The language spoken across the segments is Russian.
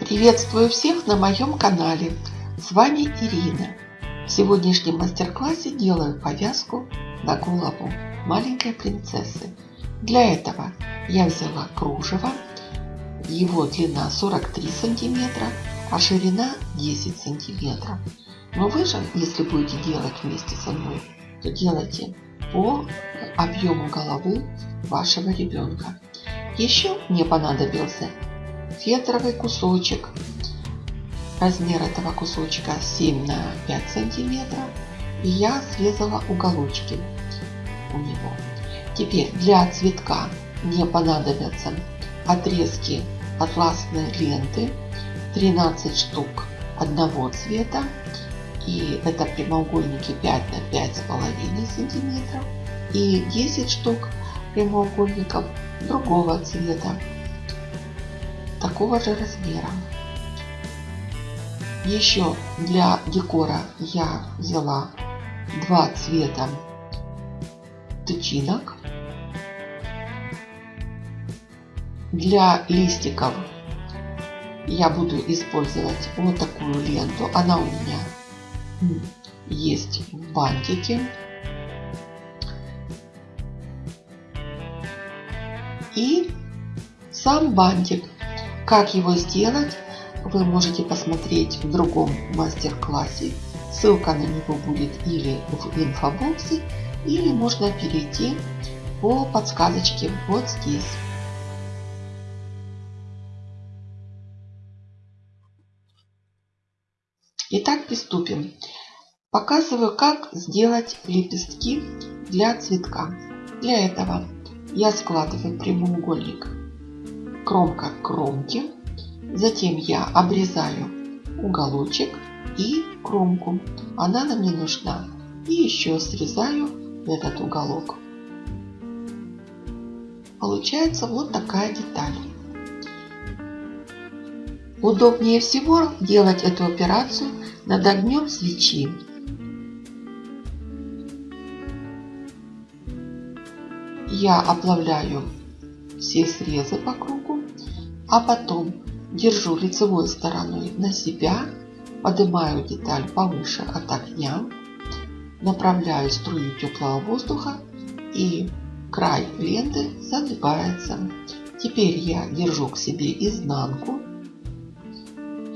Приветствую всех на моем канале. С вами Ирина. В сегодняшнем мастер-классе делаю повязку на голову маленькой принцессы. Для этого я взяла кружево. Его длина 43 сантиметра, а ширина 10 сантиметров. Но вы же, если будете делать вместе со мной, то делайте по объему головы вашего ребенка. Еще мне понадобился фетровый кусочек. Размер этого кусочка 7 на 5 сантиметров. И я срезала уголочки у него. Теперь для цветка мне понадобятся отрезки атласной ленты 13 штук одного цвета и это прямоугольники 5 на 5,5 сантиметров и 10 штук прямоугольников другого цвета такого же размера. Еще для декора я взяла два цвета тычинок. Для листиков я буду использовать вот такую ленту. Она у меня есть в бантике. И сам бантик как его сделать, вы можете посмотреть в другом мастер-классе. Ссылка на него будет или в инфобоксе, или можно перейти по подсказочке вот здесь. Итак, приступим. Показываю, как сделать лепестки для цветка. Для этого я складываю прямоугольник кромка к кромке. Затем я обрезаю уголочек и кромку. Она нам не нужна. И еще срезаю этот уголок. Получается вот такая деталь. Удобнее всего делать эту операцию над огнем свечи. Я оплавляю все срезы по кругу а потом держу лицевой стороной на себя, поднимаю деталь повыше от огня, направляю струю теплого воздуха и край ленты загибается. Теперь я держу к себе изнанку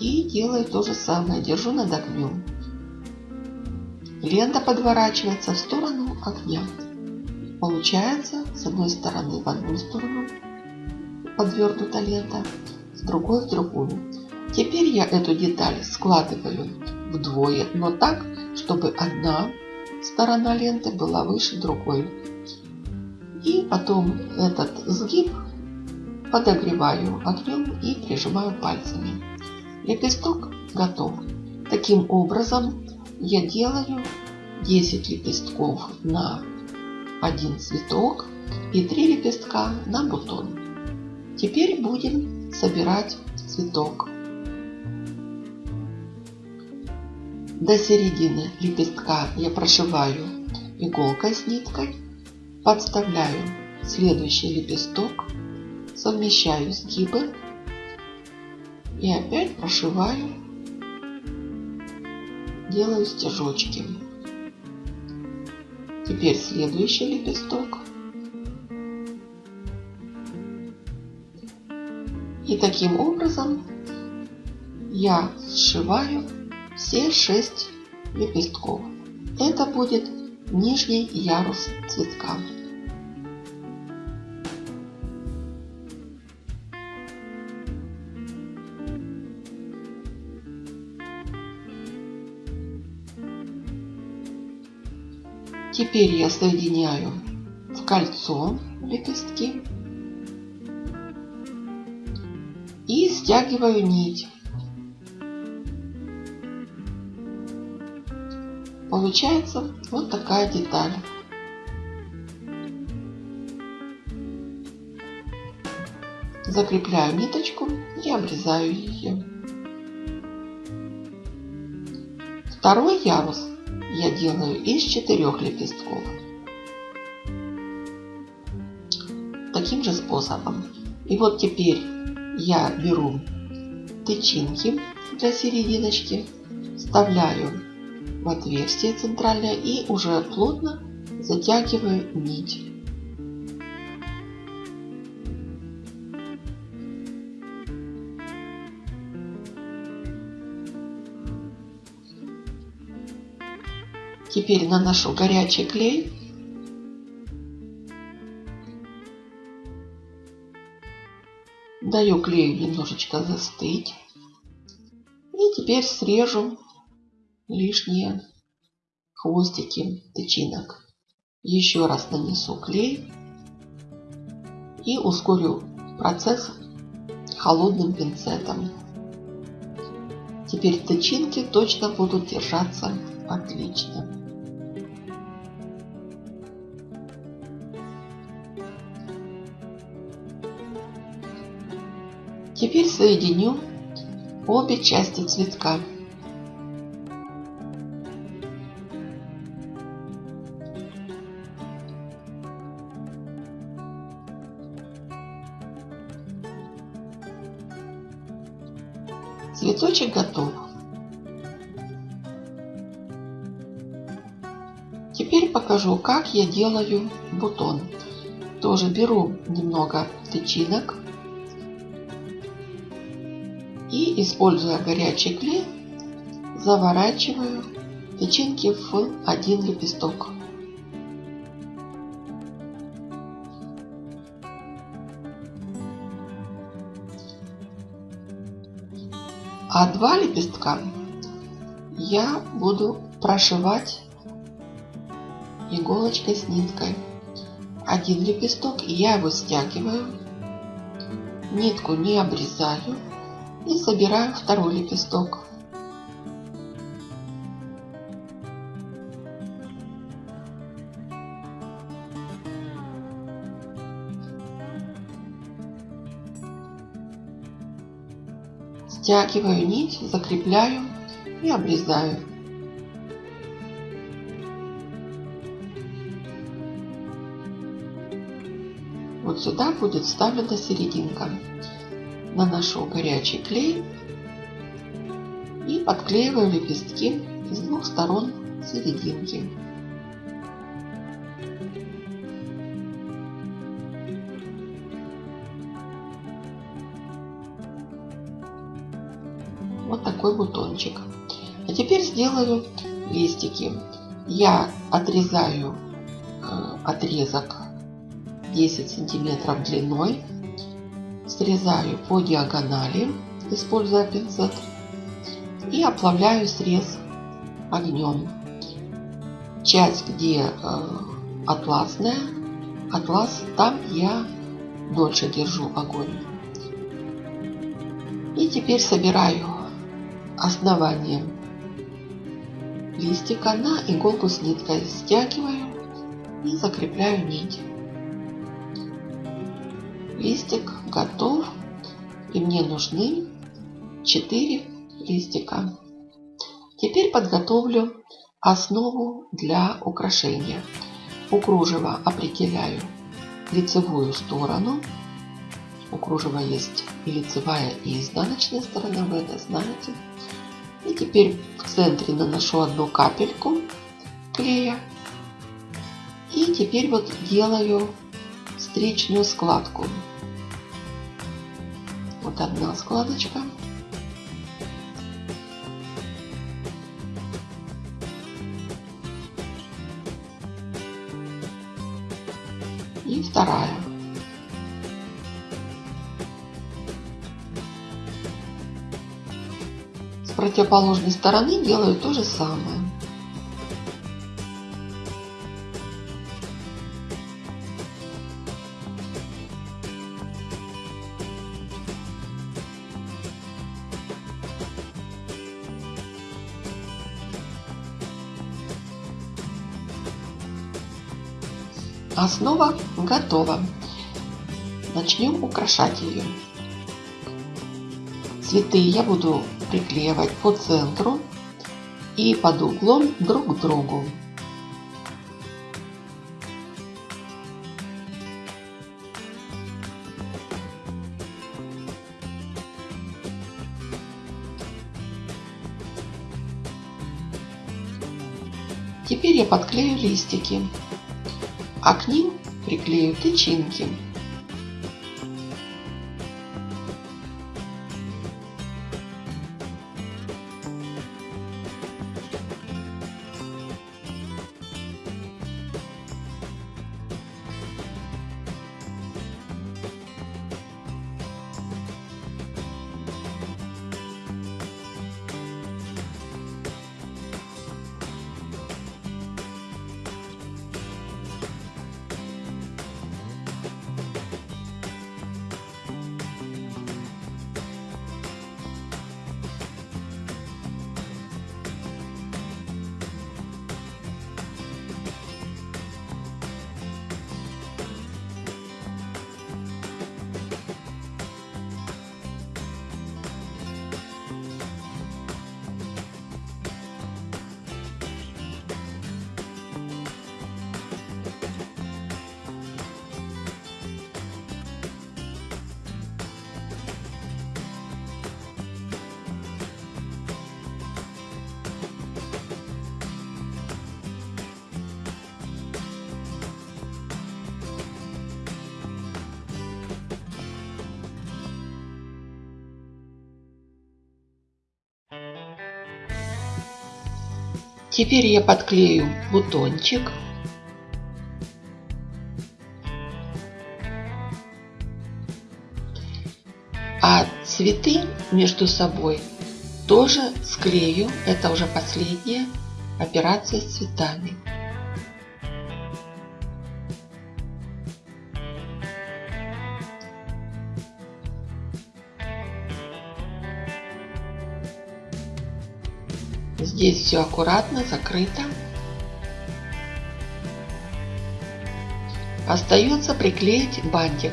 и делаю то же самое, держу над огнем. Лента подворачивается в сторону огня. Получается с одной стороны в одну сторону, подвернута лента, с другой в другую. Теперь я эту деталь складываю вдвое, но так, чтобы одна сторона ленты была выше другой. И потом этот сгиб подогреваю огнем и прижимаю пальцами. Лепесток готов. Таким образом я делаю 10 лепестков на один цветок и 3 лепестка на бутон. Теперь будем собирать цветок. До середины лепестка я прошиваю иголкой с ниткой, подставляю следующий лепесток, совмещаю сгибы и опять прошиваю, делаю стежочки. Теперь следующий лепесток И таким образом я сшиваю все шесть лепестков. Это будет нижний ярус цветка. Теперь я соединяю в кольцо лепестки и стягиваю нить. Получается вот такая деталь. Закрепляю ниточку и обрезаю ее. Второй ярус делаю из четырех лепестков. Таким же способом. И вот теперь я беру тычинки для серединочки, вставляю в отверстие центральное и уже плотно затягиваю нить. Теперь наношу горячий клей. Даю клею немножечко застыть. И теперь срежу лишние хвостики тычинок. Еще раз нанесу клей и ускорю процесс холодным пинцетом. Теперь тычинки точно будут держаться отлично. Теперь соединю обе части цветка. Цветочек готов. Теперь покажу, как я делаю бутон. Тоже беру немного тычинок используя горячий клей, заворачиваю тычинки в один лепесток. А два лепестка я буду прошивать иголочкой с ниткой. Один лепесток я его стягиваю, нитку не обрезаю и собираю второй лепесток. Стягиваю нить, закрепляю и обрезаю. Вот сюда будет вставлена серединка наношу горячий клей и подклеиваю лепестки с двух сторон серединки. Вот такой бутончик. А теперь сделаю листики. Я отрезаю э, отрезок 10 сантиметров длиной срезаю по диагонали, используя пинцет, и оплавляю срез огнем. Часть, где э, атласная, атлас, там я дольше держу огонь. И теперь собираю основание листика на иголку с ниткой, стягиваю и закрепляю нить листик готов. И мне нужны 4 листика. Теперь подготовлю основу для украшения. У кружева определяю лицевую сторону. У кружева есть и лицевая, и изнаночная сторона, вы это знаете. И теперь в центре наношу одну капельку клея. И теперь вот делаю встречную складку. Вот одна складочка. И вторая. С противоположной стороны делаю то же самое. Основа готова. Начнем украшать ее. Цветы я буду приклеивать по центру и под углом друг к другу. Теперь я подклею листики а к ним приклею тычинки. Теперь я подклею бутончик. А цветы между собой тоже склею. Это уже последняя операция с цветами. Здесь все аккуратно закрыто. Остается приклеить бантик.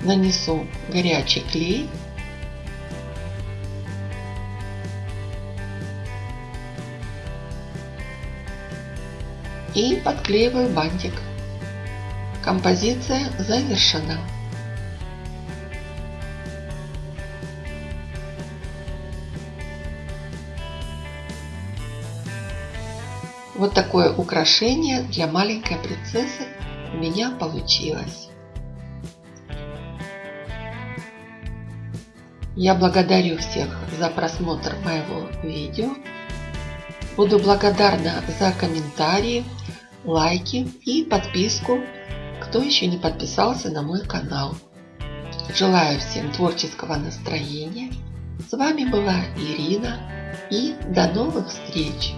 Нанесу горячий клей. И подклеиваю бантик. Композиция завершена. Вот такое украшение для маленькой принцессы у меня получилось. Я благодарю всех за просмотр моего видео. Буду благодарна за комментарии, лайки и подписку, кто еще не подписался на мой канал. Желаю всем творческого настроения. С вами была Ирина и до новых встреч!